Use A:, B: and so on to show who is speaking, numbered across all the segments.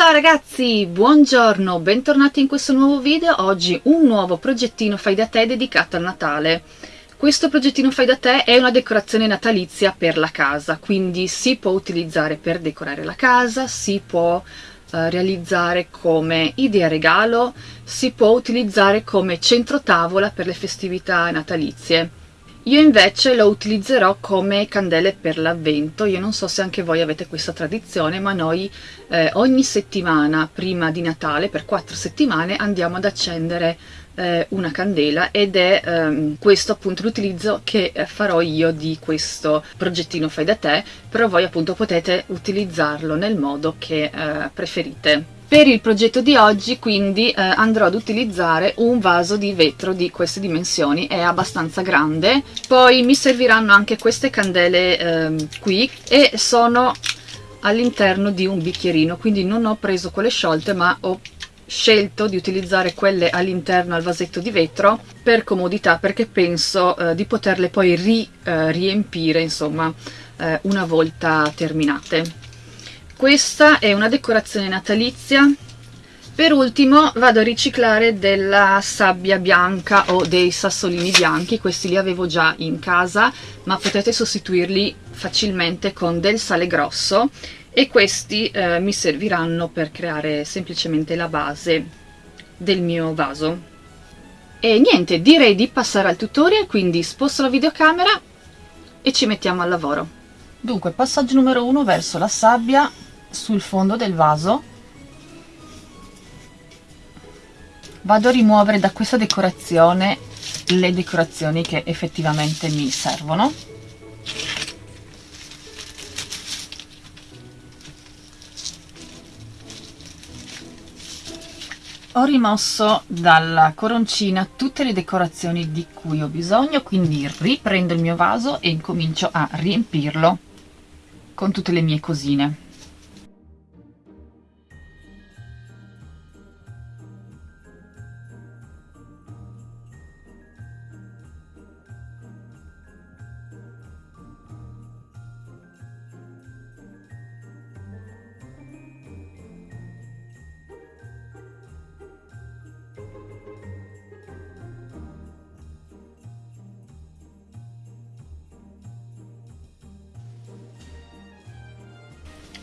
A: Ciao ragazzi, buongiorno, bentornati in questo nuovo video. Oggi un nuovo progettino fai da te dedicato al Natale. Questo progettino fai da te è una decorazione natalizia per la casa, quindi si può utilizzare per decorare la casa, si può eh, realizzare come idea regalo, si può utilizzare come centro tavola per le festività natalizie. Io invece lo utilizzerò come candele per l'avvento, io non so se anche voi avete questa tradizione, ma noi eh, ogni settimana prima di Natale, per quattro settimane, andiamo ad accendere eh, una candela ed è ehm, questo appunto l'utilizzo che eh, farò io di questo progettino fai da te, però voi appunto potete utilizzarlo nel modo che eh, preferite. Per il progetto di oggi quindi eh, andrò ad utilizzare un vaso di vetro di queste dimensioni, è abbastanza grande. Poi mi serviranno anche queste candele eh, qui e sono all'interno di un bicchierino, quindi non ho preso quelle sciolte ma ho scelto di utilizzare quelle all'interno al vasetto di vetro per comodità perché penso eh, di poterle poi ri, eh, riempire insomma eh, una volta terminate questa è una decorazione natalizia per ultimo vado a riciclare della sabbia bianca o dei sassolini bianchi, questi li avevo già in casa ma potete sostituirli facilmente con del sale grosso e questi eh, mi serviranno per creare semplicemente la base del mio vaso. E niente, direi di passare al tutorial, quindi sposto la videocamera e ci mettiamo al lavoro. Dunque, passaggio numero uno verso la sabbia sul fondo del vaso. Vado a rimuovere da questa decorazione le decorazioni che effettivamente mi servono. Ho rimosso dalla coroncina tutte le decorazioni di cui ho bisogno quindi riprendo il mio vaso e incomincio a riempirlo con tutte le mie cosine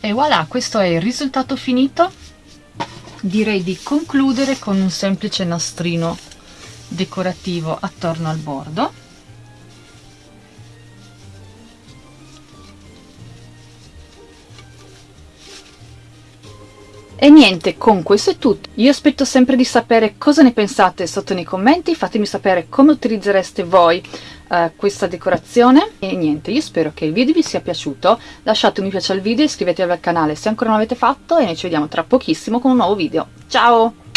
A: e voilà questo è il risultato finito direi di concludere con un semplice nastrino decorativo attorno al bordo E niente, con questo è tutto. Io aspetto sempre di sapere cosa ne pensate sotto nei commenti, fatemi sapere come utilizzereste voi uh, questa decorazione. E niente, io spero che il video vi sia piaciuto, lasciate un mi piace al video, iscrivetevi al canale se ancora non l'avete fatto e noi ci vediamo tra pochissimo con un nuovo video. Ciao!